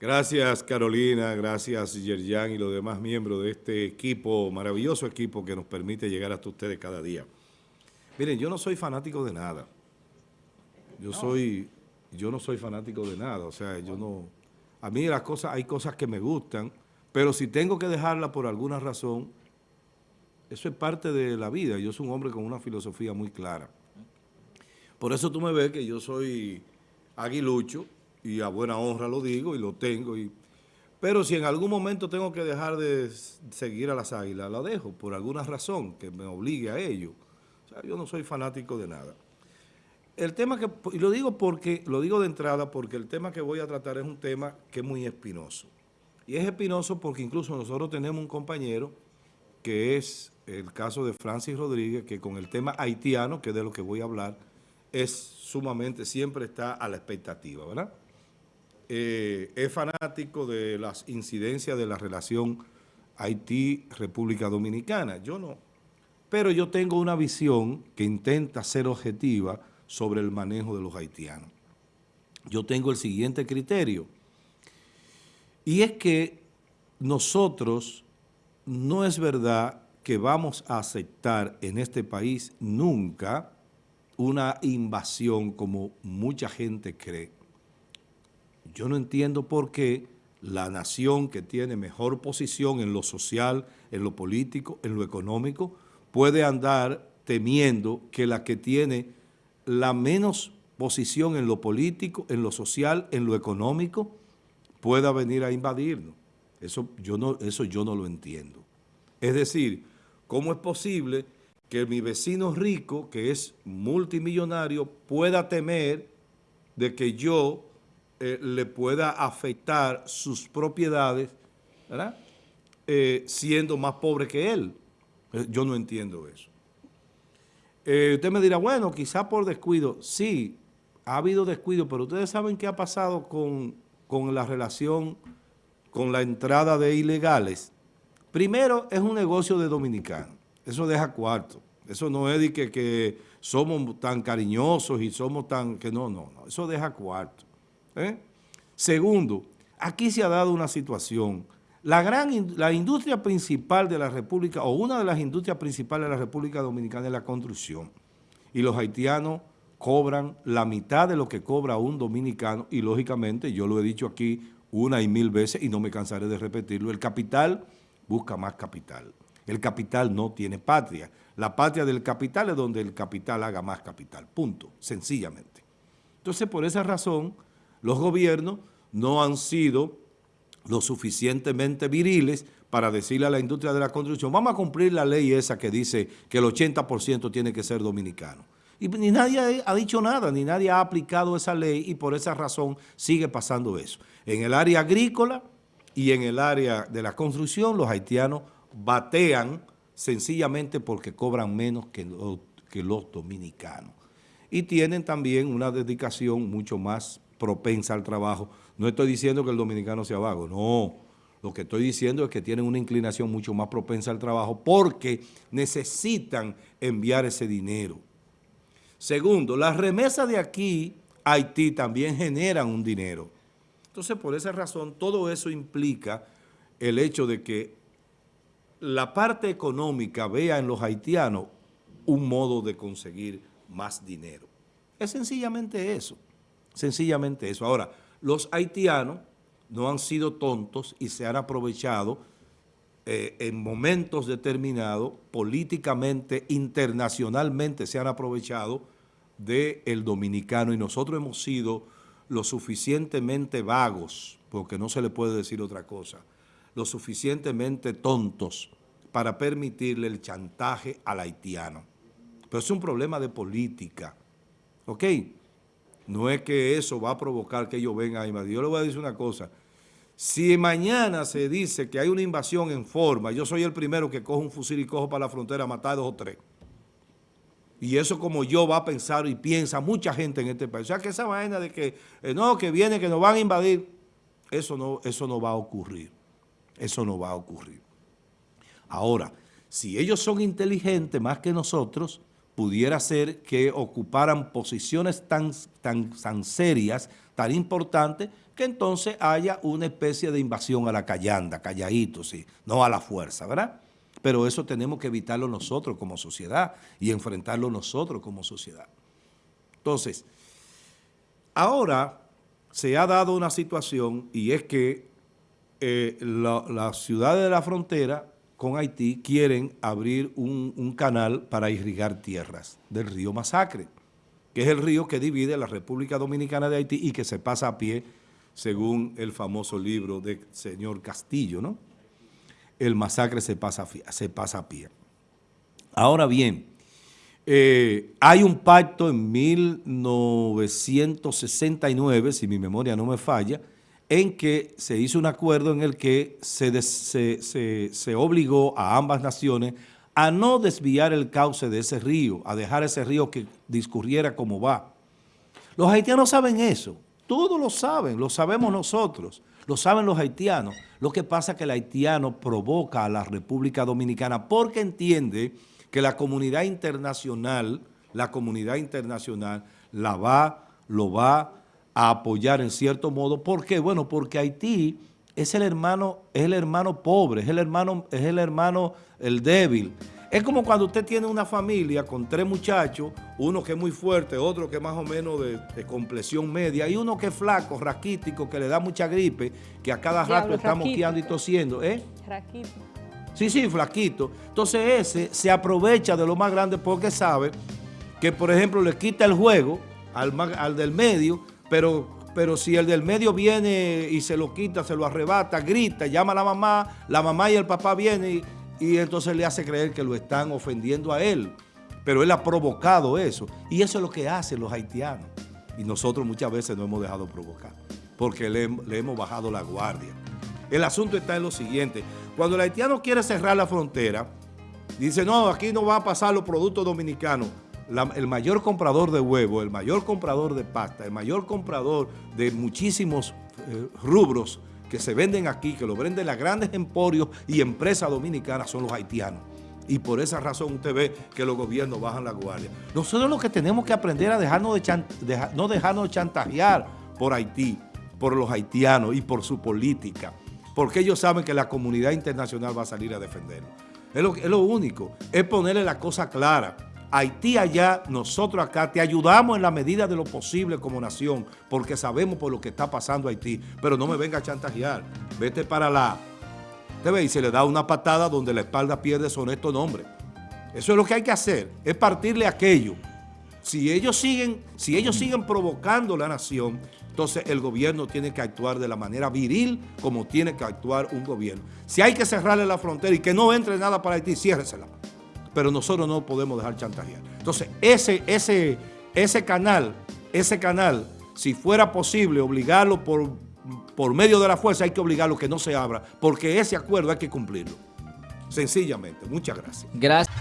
Gracias Carolina, gracias Yerjan y los demás miembros de este equipo, maravilloso equipo que nos permite llegar hasta ustedes cada día. Miren, yo no soy fanático de nada. Yo soy, yo no soy fanático de nada, o sea, yo no... A mí las cosas, hay cosas que me gustan, pero si tengo que dejarla por alguna razón, eso es parte de la vida. Yo soy un hombre con una filosofía muy clara. Por eso tú me ves que yo soy aguilucho, y a buena honra lo digo y lo tengo. Y, pero si en algún momento tengo que dejar de seguir a las águilas, la dejo por alguna razón que me obligue a ello. O sea, yo no soy fanático de nada. El tema que, y lo digo porque, lo digo de entrada porque el tema que voy a tratar es un tema que es muy espinoso. Y es espinoso porque incluso nosotros tenemos un compañero que es el caso de Francis Rodríguez, que con el tema haitiano, que es de lo que voy a hablar, es sumamente, siempre está a la expectativa, ¿verdad? Eh, es fanático de las incidencias de la relación Haití-República Dominicana. Yo no. Pero yo tengo una visión que intenta ser objetiva sobre el manejo de los haitianos. Yo tengo el siguiente criterio. Y es que nosotros no es verdad que vamos a aceptar en este país nunca una invasión como mucha gente cree. Yo no entiendo por qué la nación que tiene mejor posición en lo social, en lo político, en lo económico, puede andar temiendo que la que tiene la menos posición en lo político, en lo social, en lo económico, pueda venir a invadirnos. Eso yo no, eso yo no lo entiendo. Es decir, ¿cómo es posible que mi vecino rico, que es multimillonario, pueda temer de que yo eh, le pueda afectar sus propiedades, ¿verdad? Eh, siendo más pobre que él. Eh, yo no entiendo eso. usted me dirá, bueno, quizá por descuido. Sí, ha habido descuido, pero ustedes saben qué ha pasado con, con la relación, con la entrada de ilegales. Primero, es un negocio de dominicanos. Eso deja cuarto. Eso no es de que, que somos tan cariñosos y somos tan... que No, no, no. Eso deja cuarto. ¿Eh? Segundo, aquí se ha dado una situación. La, gran, la industria principal de la República, o una de las industrias principales de la República Dominicana es la construcción. Y los haitianos cobran la mitad de lo que cobra un dominicano y lógicamente, yo lo he dicho aquí una y mil veces y no me cansaré de repetirlo, el capital busca más capital. El capital no tiene patria. La patria del capital es donde el capital haga más capital, punto, sencillamente. Entonces, por esa razón, los gobiernos no han sido lo suficientemente viriles para decirle a la industria de la construcción, vamos a cumplir la ley esa que dice que el 80% tiene que ser dominicano. Y ni nadie ha dicho nada, ni nadie ha aplicado esa ley y por esa razón sigue pasando eso. En el área agrícola y en el área de la construcción, los haitianos batean sencillamente porque cobran menos que los dominicanos. Y tienen también una dedicación mucho más propensa al trabajo. No estoy diciendo que el dominicano sea vago, no. Lo que estoy diciendo es que tienen una inclinación mucho más propensa al trabajo porque necesitan enviar ese dinero. Segundo, las remesas de aquí a Haití también generan un dinero. Entonces, por esa razón, todo eso implica el hecho de que la parte económica vea en los haitianos un modo de conseguir más dinero. Es sencillamente eso. Sencillamente eso. Ahora, los haitianos no han sido tontos y se han aprovechado eh, en momentos determinados, políticamente, internacionalmente se han aprovechado del dominicano y nosotros hemos sido lo suficientemente vagos, porque no se le puede decir otra cosa, lo suficientemente tontos para permitirle el chantaje al haitiano. Pero es un problema de política, ¿ok?, no es que eso va a provocar que ellos vengan a invadir. Yo le voy a decir una cosa. Si mañana se dice que hay una invasión en forma, yo soy el primero que cojo un fusil y cojo para la frontera a matar dos o tres. Y eso como yo va a pensar y piensa mucha gente en este país. O sea, que esa vaina de que eh, no, que viene, que nos van a invadir, eso no, eso no va a ocurrir. Eso no va a ocurrir. Ahora, si ellos son inteligentes más que nosotros, pudiera ser que ocuparan posiciones tan, tan, tan serias, tan importantes, que entonces haya una especie de invasión a la callanda, calladito, sí, no a la fuerza, ¿verdad? Pero eso tenemos que evitarlo nosotros como sociedad y enfrentarlo nosotros como sociedad. Entonces, ahora se ha dado una situación y es que eh, las ciudades de la frontera con Haití quieren abrir un, canal para irrigar tierras del río Masacre, que es el río que divide la República Dominicana de Haití y que se pasa a pie, según el famoso libro del señor Castillo, ¿no? El masacre se pasa, se pasa a pie. Ahora bien, eh, hay un pacto en 1969, si mi memoria no me falla, en que se hizo un acuerdo en el que se, se, obligó a ambas naciones a no desviar el cauce de ese río, a dejar ese río que discurriera como va. Los haitianos saben eso, todos lo saben, lo sabemos nosotros, lo saben los haitianos. Lo que pasa es que el haitiano provoca a la República Dominicana porque entiende que la comunidad internacional, la comunidad internacional la va, lo va a apoyar en cierto modo. ¿Por qué? Bueno, porque Haití es el hermano, es el hermano pobre, es el hermano, es el hermano, el débil. Es como cuando usted tiene una familia con tres muchachos, uno que es muy fuerte, otro que es más o menos de, de complexión media, y uno que es flaco, raquítico, que le da mucha gripe, que a cada rato está moqueando y tosiendo. ¿eh? Raquito. Sí, sí, flaquito. Entonces ese se aprovecha de lo más grande porque sabe que, por ejemplo, le quita el juego al, al del medio, pero, pero si el del medio viene y se lo quita, se lo arrebata, grita, llama a la mamá, la mamá y el papá vienen y, entonces le hace creer que lo están ofendiendo a él. Pero él ha provocado eso. Y eso es lo que hacen los haitianos. Y nosotros muchas veces no hemos dejado provocar, porque le, le hemos bajado la guardia. El asunto está en lo siguiente. Cuando el haitiano quiere cerrar la frontera, dice, no, aquí no va a pasar los productos dominicanos el mayor comprador de huevo, el mayor comprador de pasta, el mayor comprador de muchísimos eh, rubros que se venden aquí, que lo venden las grandes emporios y empresas dominicanas son los haitianos. Y por esa razón usted ve que los gobiernos bajan la guardia. Nosotros lo que tenemos que aprender a dejarnos de, no dejarnos chantajear por Haití, por los haitianos y por su política, porque ellos saben que la comunidad internacional va a salir a defenderlo. Es lo, es lo único, es ponerle la cosa clara Haití allá, nosotros acá, te ayudamos en la medida de lo posible como nación, porque sabemos por lo que está pasando Haití, pero no me venga a chantajear. Vete para la... Te ve y se le da una patada donde la espalda pierde su honesto nombre. Eso es lo que hay que hacer, es partirle aquello. Si ellos siguen, si ellos siguen provocando la nación, entonces el gobierno tiene que actuar de la manera viril como tiene que actuar un gobierno. Si hay que cerrarle la frontera y que no entre nada para Haití, ciérresela pero nosotros no podemos dejar chantajear. Entonces, ese, ese, ese canal, ese canal, si fuera posible obligarlo por, por medio de la fuerza, hay que obligarlo que no se abra, porque ese acuerdo hay que cumplirlo. Sencillamente. Muchas gracias. Gracias.